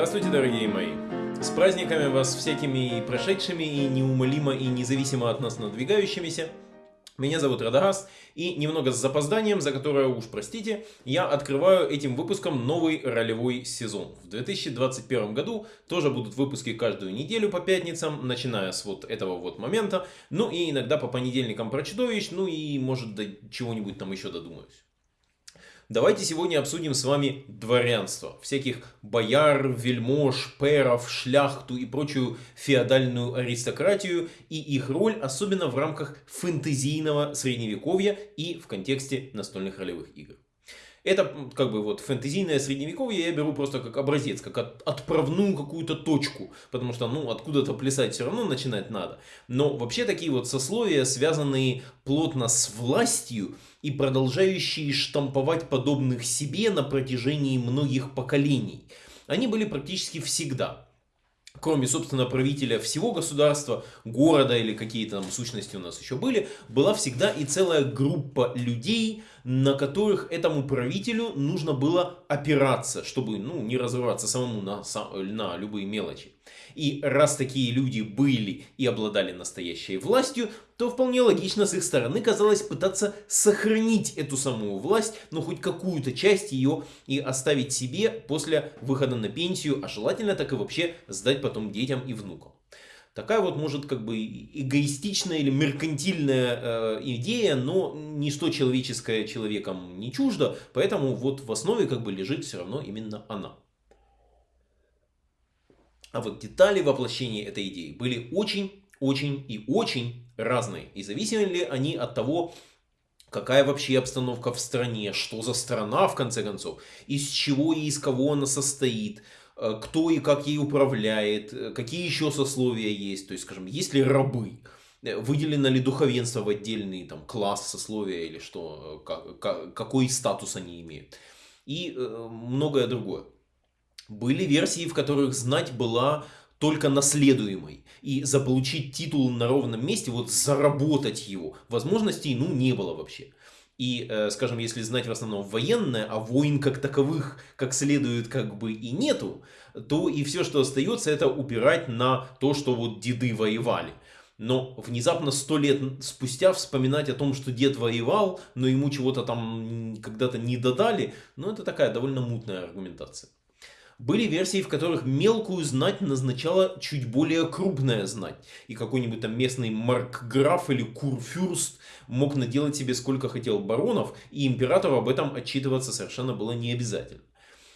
Здравствуйте, дорогие мои! С праздниками вас всякими прошедшими и неумолимо и независимо от нас надвигающимися. Меня зовут Радагаст, и немного с запозданием, за которое уж простите, я открываю этим выпуском новый ролевой сезон. В 2021 году тоже будут выпуски каждую неделю по пятницам, начиная с вот этого вот момента, ну и иногда по понедельникам про чудовищ, ну и может до чего-нибудь там еще додумаюсь. Давайте сегодня обсудим с вами дворянство. Всяких бояр, вельмож, перов, шляхту и прочую феодальную аристократию и их роль, особенно в рамках фэнтезийного средневековья и в контексте настольных ролевых игр. Это как бы вот фэнтезийное средневековье я беру просто как образец, как от, отправную какую-то точку, потому что ну откуда-то плясать все равно начинать надо. Но вообще такие вот сословия, связанные плотно с властью и продолжающие штамповать подобных себе на протяжении многих поколений, они были практически всегда кроме, собственно, правителя всего государства, города или какие-то там сущности у нас еще были, была всегда и целая группа людей, на которых этому правителю нужно было опираться, чтобы ну, не разрываться самому на, на любые мелочи. И раз такие люди были и обладали настоящей властью, то вполне логично с их стороны казалось пытаться сохранить эту самую власть, ну хоть какую-то часть ее и оставить себе после выхода на пенсию, а желательно так и вообще сдать потом детям и внукам. Такая вот может как бы эгоистичная или меркантильная э, идея, но ничто человеческое человеком не чуждо, поэтому вот в основе как бы лежит все равно именно она. А вот детали воплощения этой идеи были очень, очень и очень разные. И зависели ли они от того, какая вообще обстановка в стране, что за страна в конце концов, из чего и из кого она состоит, кто и как ей управляет, э, какие еще сословия есть, то есть, скажем, есть ли рабы, э, выделено ли духовенство в отдельный там, класс сословия или что, как, какой статус они имеют, и многое другое. Были версии, в которых знать была только наследуемой. И заполучить титул на ровном месте, вот заработать его, возможностей ну не было вообще. И, э, скажем, если знать в основном военное, а войн как таковых как следует как бы и нету, то и все, что остается, это упирать на то, что вот деды воевали. Но внезапно сто лет спустя вспоминать о том, что дед воевал, но ему чего-то там когда-то не додали, ну это такая довольно мутная аргументация. Были версии, в которых мелкую знать назначала чуть более крупная знать. И какой-нибудь там местный маркграф или курфюрст мог наделать себе сколько хотел баронов, и императору об этом отчитываться совершенно было не обязательно.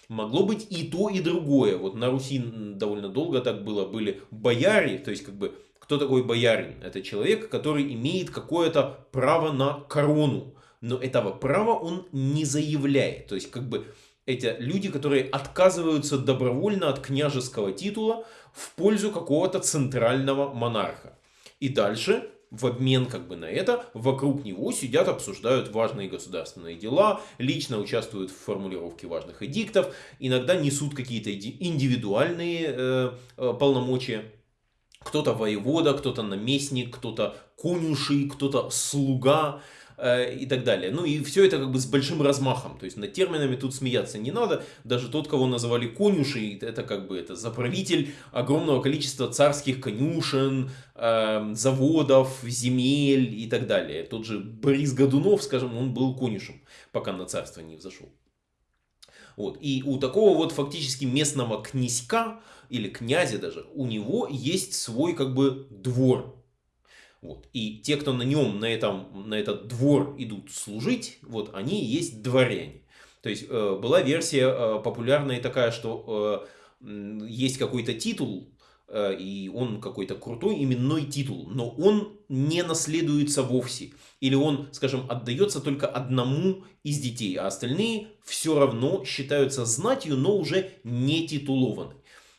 Могло быть и то, и другое. Вот на Руси довольно долго так было. Были бояре, то есть как бы кто такой боярин? Это человек, который имеет какое-то право на корону. Но этого права он не заявляет. То есть как бы эти люди, которые отказываются добровольно от княжеского титула в пользу какого-то центрального монарха. И дальше, в обмен как бы на это, вокруг него сидят, обсуждают важные государственные дела, лично участвуют в формулировке важных эдиктов, иногда несут какие-то индивидуальные э, э, полномочия. Кто-то воевода, кто-то наместник, кто-то конюший, кто-то слуга. Э, и так далее. Ну и все это как бы с большим размахом, то есть над терминами тут смеяться не надо, даже тот, кого называли конюшей, это как бы это заправитель огромного количества царских конюшен, э, заводов, земель и так далее. Тот же Борис Годунов, скажем, он был конюшем, пока на царство не взошел. Вот. И у такого вот фактически местного князька, или князя даже, у него есть свой как бы двор, вот. И те, кто на нем, на, этом, на этот двор идут служить, вот, они есть дворяне. То есть э, была версия э, популярная такая, что э, есть какой-то титул, э, и он какой-то крутой именной титул, но он не наследуется вовсе. Или он, скажем, отдается только одному из детей, а остальные все равно считаются знатью, но уже не титулованы.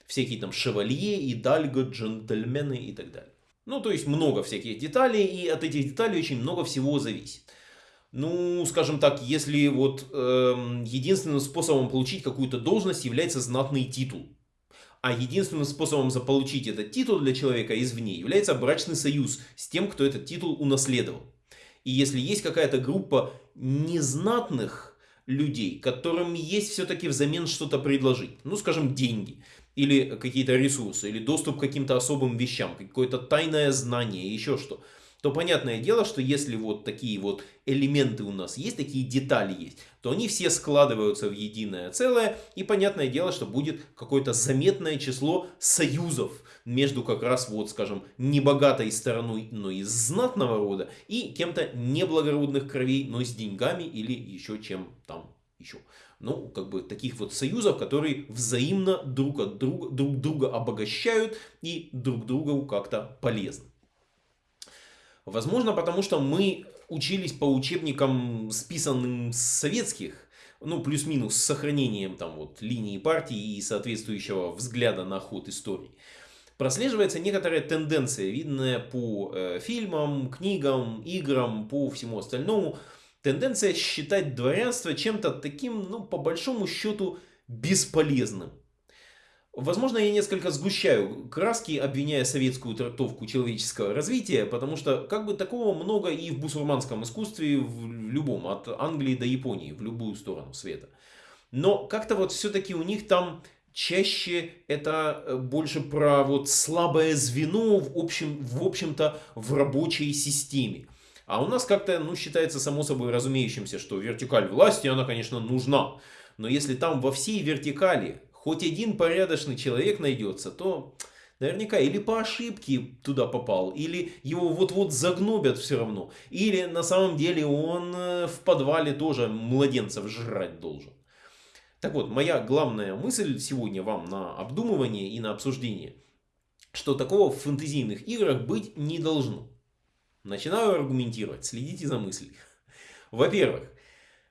Всякие там шевалье, и дальго, джентльмены и так далее. Ну, то есть много всяких деталей, и от этих деталей очень много всего зависит. Ну, скажем так, если вот э, единственным способом получить какую-то должность является знатный титул, а единственным способом заполучить этот титул для человека извне является брачный союз с тем, кто этот титул унаследовал. И если есть какая-то группа незнатных людей, которым есть все-таки взамен что-то предложить, ну, скажем, деньги, или какие-то ресурсы, или доступ к каким-то особым вещам, какое-то тайное знание, еще что, то понятное дело, что если вот такие вот элементы у нас есть, такие детали есть, то они все складываются в единое целое, и понятное дело, что будет какое-то заметное число союзов между как раз вот, скажем, небогатой стороной, но из знатного рода, и кем-то неблагородных кровей, но с деньгами или еще чем там еще. Ну, как бы таких вот союзов, которые взаимно друг от друга, друг друга обогащают и друг другу как-то полезны. Возможно, потому что мы учились по учебникам, списанным с советских, ну, плюс-минус с сохранением там вот линии партии и соответствующего взгляда на ход истории. Прослеживается некоторая тенденция, видная по э, фильмам, книгам, играм, по всему остальному. Тенденция считать дворянство чем-то таким, ну, по большому счету, бесполезным. Возможно, я несколько сгущаю краски, обвиняя советскую трактовку человеческого развития, потому что как бы такого много и в бусурманском искусстве, в любом, от Англии до Японии, в любую сторону света. Но как-то вот все-таки у них там чаще это э, больше про вот слабое звено в общем, в общем-то в рабочей системе. А у нас как-то, ну, считается само собой разумеющимся, что вертикаль власти, она, конечно, нужна. Но если там во всей вертикали хоть один порядочный человек найдется, то наверняка или по ошибке туда попал, или его вот-вот загнобят все равно, или на самом деле он э, в подвале тоже младенцев жрать должен. Так вот, моя главная мысль сегодня вам на обдумывание и на обсуждение, что такого в фэнтезийных играх быть не должно. Начинаю аргументировать, следите за мыслью. Во-первых,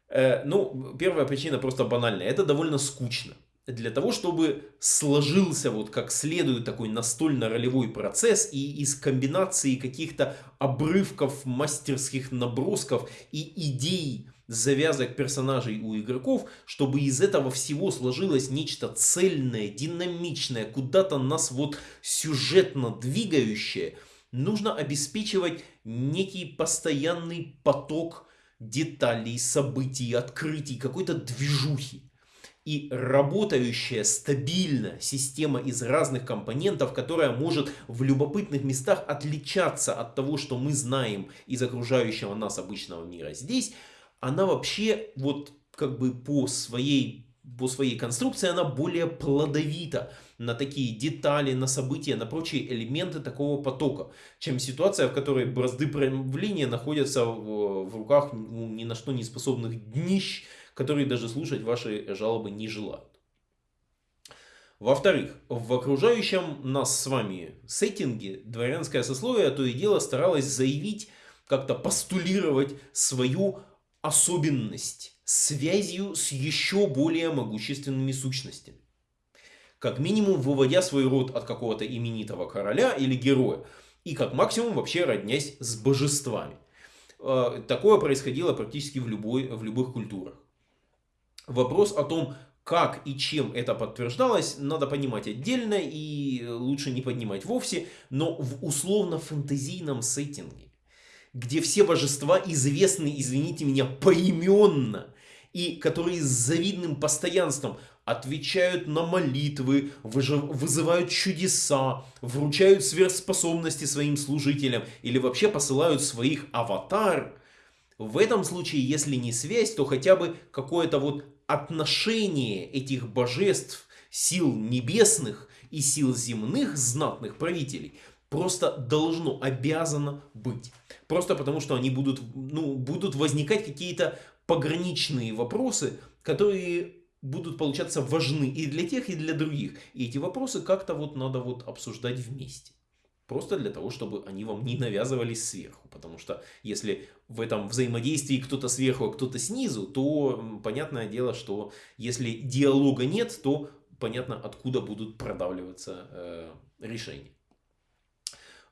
э, ну, первая причина просто банальная, это довольно скучно для того, чтобы сложился вот как следует такой настольно-ролевой процесс и из комбинации каких-то обрывков, мастерских набросков и идей, завязок персонажей у игроков, чтобы из этого всего сложилось нечто цельное, динамичное, куда-то нас вот сюжетно двигающее, нужно обеспечивать некий постоянный поток деталей, событий, открытий, какой-то движухи. И работающая стабильно система из разных компонентов, которая может в любопытных местах отличаться от того, что мы знаем из окружающего нас обычного мира здесь, она вообще вот как бы по своей, по своей конструкции она более плодовита на такие детали, на события, на прочие элементы такого потока, чем ситуация, в которой бразды правления находятся в, в руках ну, ни на что не способных днищ, которые даже слушать ваши жалобы не желают. Во-вторых, в окружающем нас с вами сеттинге дворянское сословие то и дело старалось заявить, как-то постулировать свою особенность связью с еще более могущественными сущностями. Как минимум выводя свой род от какого-то именитого короля или героя, и как максимум вообще роднясь с божествами. Э, такое происходило практически в, любой, в любых культурах. Вопрос о том, как и чем это подтверждалось, надо понимать отдельно и лучше не поднимать вовсе, но в условно-фэнтезийном сеттинге, где все божества известны, извините меня, поименно, и которые с завидным постоянством отвечают на молитвы, вызывают чудеса, вручают сверхспособности своим служителям или вообще посылают своих аватар. В этом случае, если не связь, то хотя бы какое-то вот отношение этих божеств, сил небесных и сил земных знатных правителей просто должно, обязано быть. Просто потому, что они будут, ну, будут возникать какие-то пограничные вопросы, которые будут получаться важны и для тех, и для других. И эти вопросы как-то вот надо вот обсуждать вместе. Просто для того, чтобы они вам не навязывались сверху. Потому что если в этом взаимодействии кто-то сверху, а кто-то снизу, то понятное дело, что если диалога нет, то понятно, откуда будут продавливаться э, решения.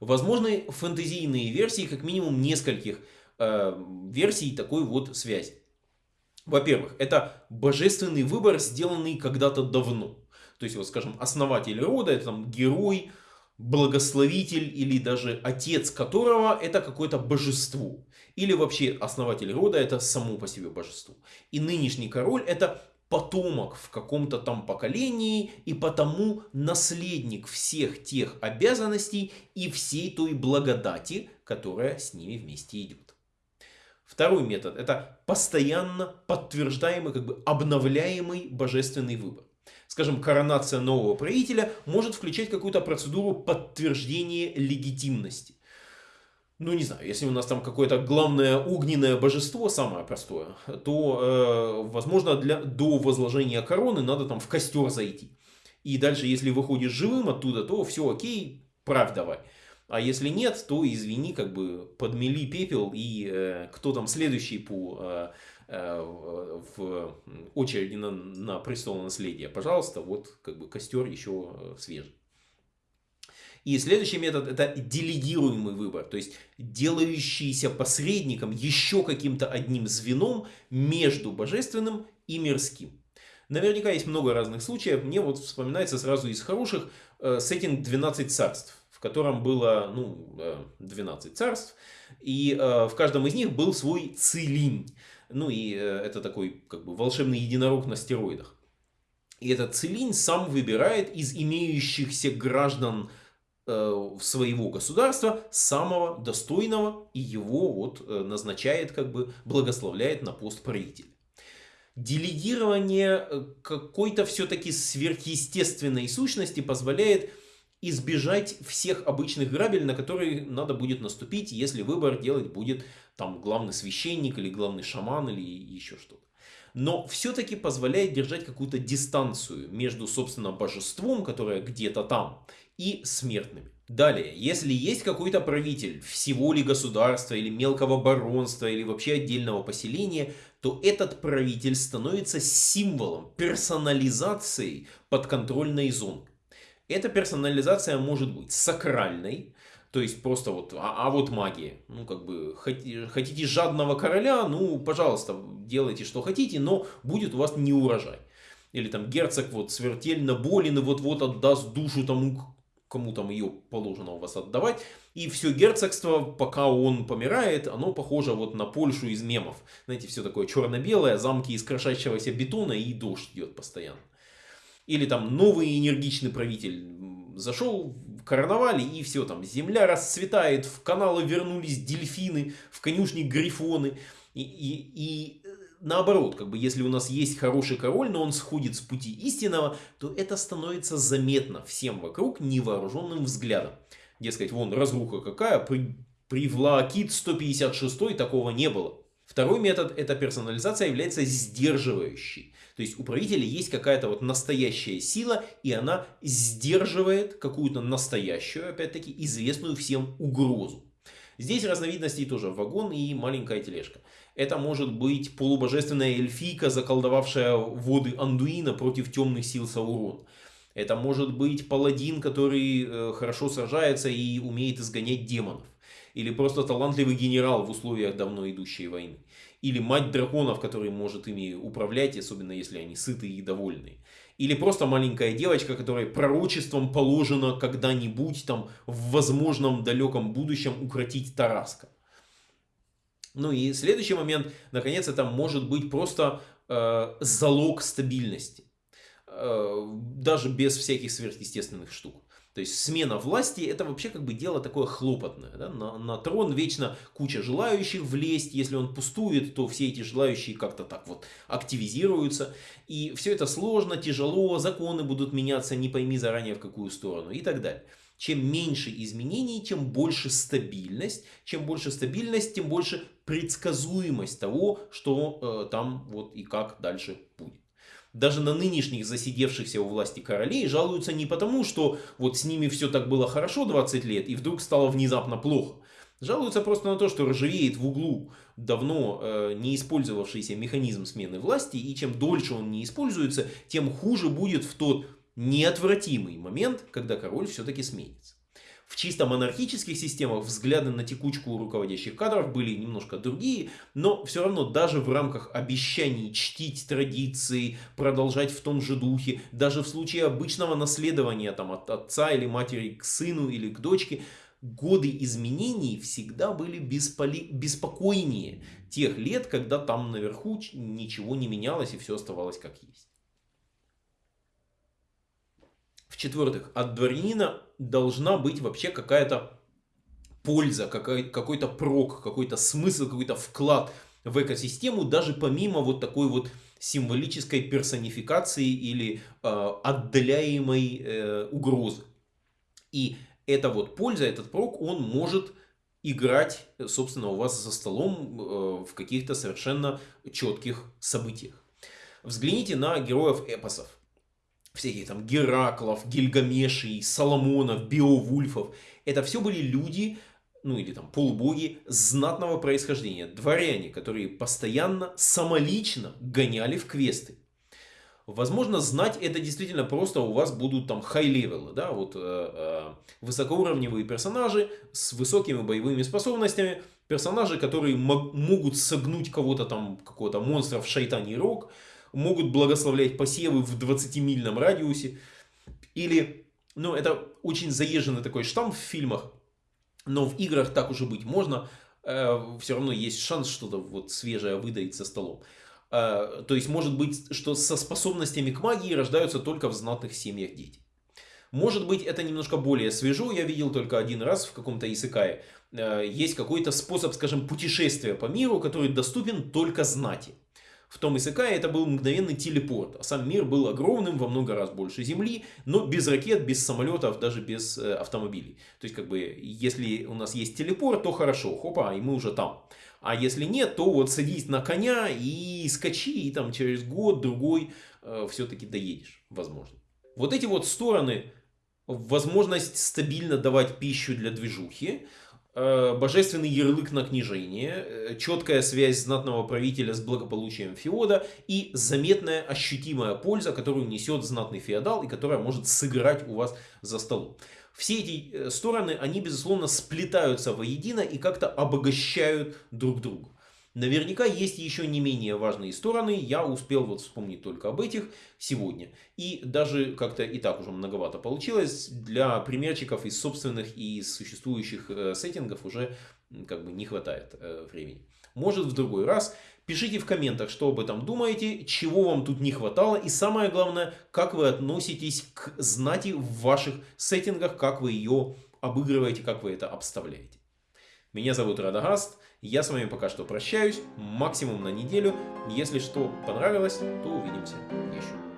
Возможны фэнтезийные версии, как минимум нескольких э, версий такой вот связи. Во-первых, это божественный выбор, сделанный когда-то давно. То есть, вот скажем, основатель рода, это там герой, благословитель или даже отец которого это какое-то божество. Или вообще основатель рода это само по себе божество. И нынешний король это потомок в каком-то там поколении и потому наследник всех тех обязанностей и всей той благодати, которая с ними вместе идет. Второй метод – это постоянно подтверждаемый, как бы обновляемый божественный выбор. Скажем, коронация нового правителя может включать какую-то процедуру подтверждения легитимности ну не знаю, если у нас там какое-то главное огненное божество, самое простое, то, э, возможно, для, до возложения короны надо там в костер зайти. И дальше, если выходишь живым оттуда, то все окей, правь давай. А если нет, то извини, как бы подмели пепел, и э, кто там следующий по э, э, в очереди на, на престол наследия, пожалуйста, вот как бы костер еще э, свежий. И следующий метод это делегируемый выбор, то есть делающийся посредником, еще каким-то одним звеном между божественным и мирским. Наверняка есть много разных случаев. Мне вот вспоминается сразу из хороших э, сеттинг 12 царств, котором было ну, 12 э, царств, и э, в каждом из них был свой целинь. Ну и э, это такой как бы волшебный единорог на стероидах. И этот целинь сам выбирает из имеющихся граждан своего государства самого достойного и его вот назначает, как бы благословляет на пост правителя. Делегирование какой-то все-таки сверхъестественной сущности позволяет избежать всех обычных грабель, на которые надо будет наступить, если выбор делать будет там главный священник или главный шаман или еще что-то. Но все-таки позволяет держать какую-то дистанцию между, собственно, божеством, которое где-то там, и смертными. Далее, если есть какой-то правитель всего ли государства или мелкого баронства или вообще отдельного поселения, то этот правитель становится символом персонализации подконтрольной зоны. Эта персонализация может быть сакральной, то есть просто вот, а, а вот магия. Ну, как бы, хотите жадного короля, ну, пожалуйста, делайте, что хотите, но будет у вас не урожай. Или там герцог вот смертельно болен и вот-вот отдаст душу тому, кому там ее положено у вас отдавать. И все герцогство, пока он помирает, оно похоже вот на Польшу из мемов. Знаете, все такое черно-белое, замки из крошащегося бетона и дождь идет постоянно. Или там новый энергичный правитель зашел в карнавале и все там, земля расцветает, в каналы вернулись дельфины, в конюшни грифоны. И, и, и наоборот, как бы если у нас есть хороший король, но он сходит с пути истинного, то это становится заметно всем вокруг невооруженным взглядом. Дескать, вон разруха какая, при, при Влаакит 156 такого не было. Второй метод, эта персонализация является сдерживающей. То есть у правителя есть какая-то вот настоящая сила, и она сдерживает какую-то настоящую, опять-таки, известную всем угрозу. Здесь разновидностей тоже вагон и маленькая тележка. Это может быть полубожественная эльфийка, заколдовавшая воды Андуина против темных сил Саурона. Это может быть паладин, который э, хорошо сражается и умеет изгонять демонов. Или просто талантливый генерал в условиях давно идущей войны. Или мать драконов, который может ими управлять, особенно если они сытые и довольные. Или просто маленькая девочка, которой пророчеством положено когда-нибудь там в возможном далеком будущем укротить Тараска. Ну и следующий момент, наконец, это может быть просто э, залог стабильности. Э, даже без всяких сверхъестественных штук. То есть смена власти это вообще как бы дело такое хлопотное. Да? На, на трон вечно куча желающих влезть. Если он пустует, то все эти желающие как-то так вот активизируются. И все это сложно, тяжело, законы будут меняться, не пойми заранее в какую сторону и так далее. Чем меньше изменений, тем больше стабильность. Чем больше стабильность, тем больше предсказуемость того, что э, там вот и как дальше будет. Даже на нынешних засидевшихся у власти королей жалуются не потому, что вот с ними все так было хорошо 20 лет и вдруг стало внезапно плохо. Жалуются просто на то, что ржавеет в углу давно э, не использовавшийся механизм смены власти, и чем дольше он не используется, тем хуже будет в тот неотвратимый момент, когда король все-таки сменится. В чисто монархических системах взгляды на текучку руководящих кадров были немножко другие, но все равно даже в рамках обещаний чтить традиции, продолжать в том же духе, даже в случае обычного наследования там, от отца или матери к сыну или к дочке, годы изменений всегда были бесполи... беспокойнее тех лет, когда там наверху ничего не менялось и все оставалось как есть. В-четвертых, от дворянина должна быть вообще какая-то польза, какой-то прок, какой-то смысл, какой-то вклад в экосистему, даже помимо вот такой вот символической персонификации или э, отдаляемой э, угрозы. И эта вот польза, этот прок, он может играть, собственно, у вас за столом э, в каких-то совершенно четких событиях. Взгляните на героев эпосов. Всяких там Гераклов, Гильгамешей, Соломонов, Беовульфов. Это все были люди, ну или там полубоги знатного происхождения, дворяне, которые постоянно, самолично гоняли в квесты. Возможно, знать это действительно просто у вас будут там high level ы, да, вот э, э, высокоуровневые персонажи с высокими боевыми способностями, персонажи, которые могут согнуть кого-то там, какого-то монстра в шайтаний рог, могут благословлять посевы в 20-мильном радиусе, или, ну, это очень заезженный такой штамм в фильмах, но в играх так уже быть можно. Э, все равно есть шанс что-то вот свежее выдать за столом. Э, то есть может быть, что со способностями к магии рождаются только в знатных семьях дети. Может быть, это немножко более свежо, я видел только один раз в каком-то Исыкае. Э, есть какой-то способ, скажем, путешествия по миру, который доступен только знати. В том Исакае это был мгновенный телепорт, а сам мир был огромным, во много раз больше Земли, но без ракет, без самолетов, даже без э, автомобилей. То есть, как бы, если у нас есть телепорт, то хорошо, хопа, и мы уже там. А если нет, то вот садись на коня и скачи, и там через год-другой э, все-таки доедешь, возможно. Вот эти вот стороны, возможность стабильно давать пищу для движухи, божественный ярлык на княжение, э, четкая связь знатного правителя с благополучием феода и заметная ощутимая польза, которую несет знатный феодал и которая может сыграть у вас за столом. Все эти э, стороны, они безусловно сплетаются воедино и как-то обогащают друг друга. Наверняка есть еще не менее важные стороны, я успел вот вспомнить только об этих сегодня. И даже как-то и так уже многовато получилось, для примерчиков из собственных и из существующих э, сеттингов уже как бы не хватает э, времени. Может в другой раз. Пишите в комментах, что об этом думаете, чего вам тут не хватало и самое главное, как вы относитесь к знати в ваших сеттингах, как вы ее обыгрываете, как вы это обставляете. Меня зовут Радагаст. Я с вами пока что прощаюсь, максимум на неделю. Если что понравилось, то увидимся еще.